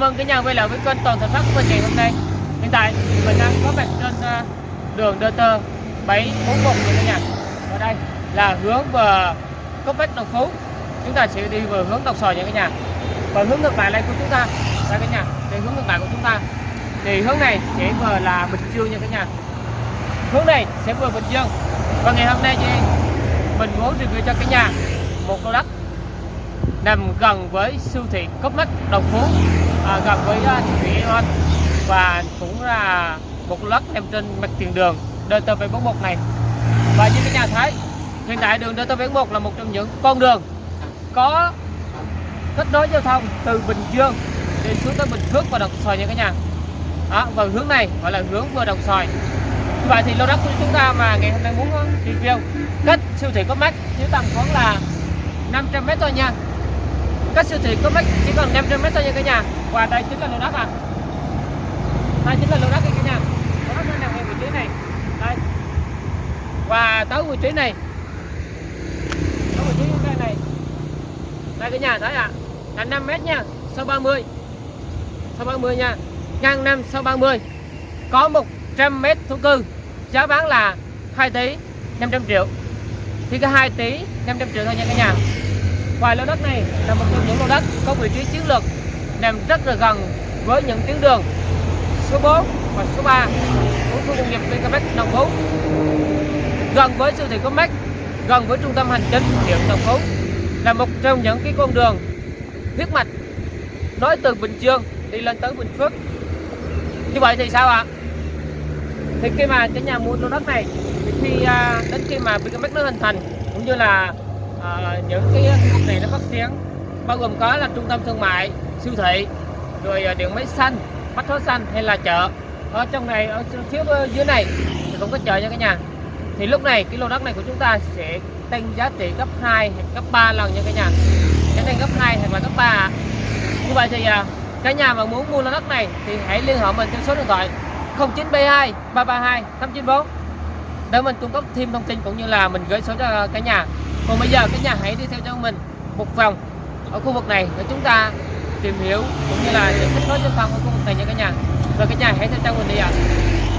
chào mừng cả nhà quay lại với kênh Toàn Thành Phát của mình ngày hôm nay. Hiện tại thì mình đang có mặt trên ờ, đường DT 741 của cả nhà. và đây là hướng về Cốc Bách Đồng Phú. Chúng ta sẽ đi về hướng Đồng Xoài nha cả nhà. Và hướng ngược lại đây của chúng ta, đây cả nhà, đây hướng ngược lại của chúng ta. Thì hướng này sẽ vừa là Bình Dương nha cả nhà. Hướng này sẽ vừa Bình Dương. Và ngày hôm nay thì mình muốn review cho cả nhà một lô đất nằm gần với siêu thị Copmark Đồng Phú. À, gần với à, uh, siêu thị Aeon và cũng là một lô nằm trên mặt tiền đường DT741 này. Và như các nhà thấy hiện tại đường DT741 là một trong những con đường có kết nối giao thông từ Bình Dương đi xuống tới Bình Phước và Đồng Xoài nha các nhà. Đó, và hướng này gọi là hướng vừa Đồng Xoài. Như vậy thì lô đất của chúng ta mà ngày hôm nay muốn à, review cách siêu thị Copmark chỉ tầm khoảng là 500 m thôi nha cách siêu thị có mấy chỉ còn 500 mét thôi nha cả nhà. Và đây chính là lô đất à? Đây chính là lô đất cả nhà. Lô đất nó nằm ngay vị trí này. Đây. Và tới vị trí này. Tới vị trí cái này. Đây cả nhà thấy ạ. À, là 5 mét nha. Sau 30 sau 30 nha. Ngang 5 sau 30 có 100 mét thổ cư. Giá bán là 2 tỷ 500 triệu. Thì có 2 tỷ 500 triệu thôi nha cả nhà và lô đất này là một trong những lô đất có vị trí chiến lược nằm rất là gần với những tuyến đường số 4 và số 3 của khu công nghiệp Vincomex Đồng Phú. Gần với siêu thị Comex gần với trung tâm hành chính huyện Đồng Phú là một trong những cái con đường huyết mạch nói từ Bình Dương đi lên tới Bình Phước. Như vậy thì sao ạ? Thì khi mà cái nhà mua lô đất này thì khi à, đến khi mà Vincomex nó hình thành cũng như là à, những cái khu này nó phát triển bao gồm có là trung tâm thương mại siêu thị rồi ờ, điện máy xanh bách hóa xanh hay là chợ. Ở trong này ở phía dưới này thì cũng có chợ nha cả nhà. Thì lúc này cái lô đất này của chúng ta sẽ tăng giá trị gấp 2 hoặc gấp 3 lần nha cả nhà. Cái tăng gấp 2 hoặc là gấp 3 như vậy thì ờ, cả nhà mà muốn mua lô đất này thì hãy liên hệ mình trên số điện thoại 0972 332 894 để mình cung cấp thêm thông tin cũng như là mình gửi số cho cả nhà còn bây giờ cả nhà hãy đi theo cho mình, một vòng ở khu vực này để chúng ta tìm hiểu cũng như là những kết nối giao thông ở khu vực này nha cả nhà rồi cả nhà hãy theo chân mình đi ạ à.